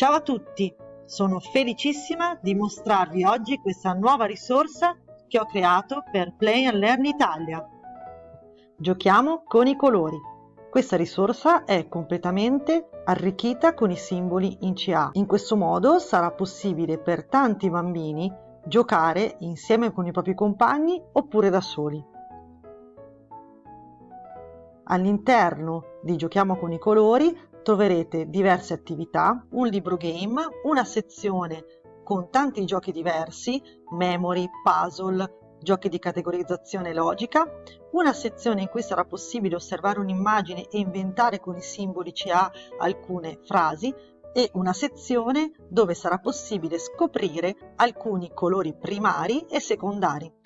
Ciao a tutti, sono felicissima di mostrarvi oggi questa nuova risorsa che ho creato per Play and Learn Italia. Giochiamo con i colori. Questa risorsa è completamente arricchita con i simboli in CA. In questo modo sarà possibile per tanti bambini giocare insieme con i propri compagni oppure da soli. All'interno di Giochiamo con i colori troverete diverse attività, un libro game, una sezione con tanti giochi diversi, memory, puzzle, giochi di categorizzazione logica, una sezione in cui sarà possibile osservare un'immagine e inventare con i simboli CA alcune frasi e una sezione dove sarà possibile scoprire alcuni colori primari e secondari.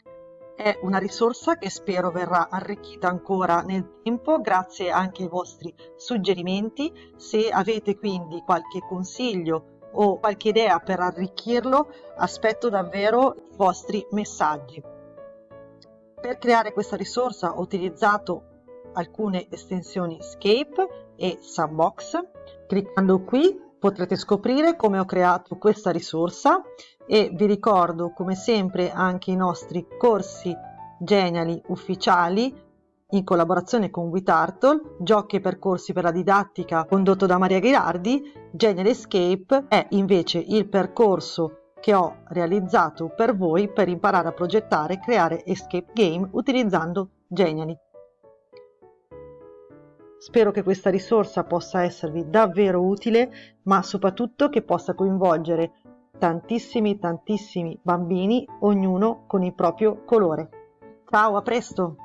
È una risorsa che spero verrà arricchita ancora nel tempo grazie anche ai vostri suggerimenti. Se avete quindi qualche consiglio o qualche idea per arricchirlo, aspetto davvero i vostri messaggi. Per creare questa risorsa ho utilizzato alcune estensioni Scape e Sandbox. Cliccando qui potrete scoprire come ho creato questa risorsa e vi ricordo come sempre anche i nostri corsi Geniali ufficiali in collaborazione con WeTurtle, giochi e percorsi per la didattica condotto da Maria Ghirardi, Genial Escape è invece il percorso che ho realizzato per voi per imparare a progettare e creare escape game utilizzando Geniali. Spero che questa risorsa possa esservi davvero utile, ma soprattutto che possa coinvolgere tantissimi tantissimi bambini, ognuno con il proprio colore. Ciao, a presto!